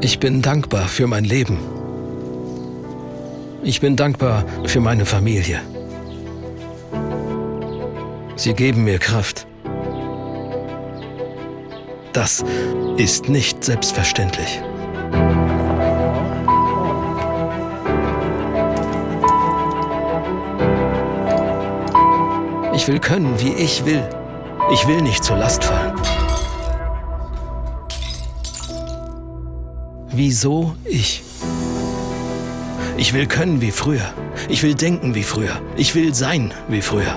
Ich bin dankbar für mein Leben. Ich bin dankbar für meine Familie. Sie geben mir Kraft. Das ist nicht selbstverständlich. Ich will können, wie ich will. Ich will nicht zur Last fallen. Wieso ich? Ich will können wie früher. Ich will denken wie früher. Ich will sein wie früher.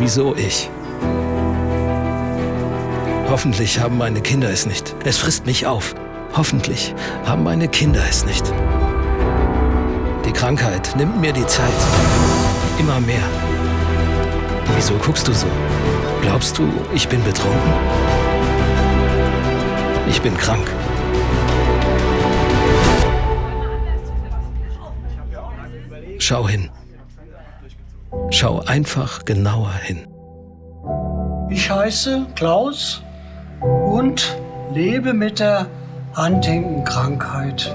Wieso ich? Hoffentlich haben meine Kinder es nicht. Es frisst mich auf. Hoffentlich haben meine Kinder es nicht. Krankheit nimmt mir die Zeit. Immer mehr. Wieso guckst du so? Glaubst du, ich bin betrunken? Ich bin krank. Schau hin. Schau einfach genauer hin. Ich heiße Klaus und lebe mit der Huntington-Krankheit.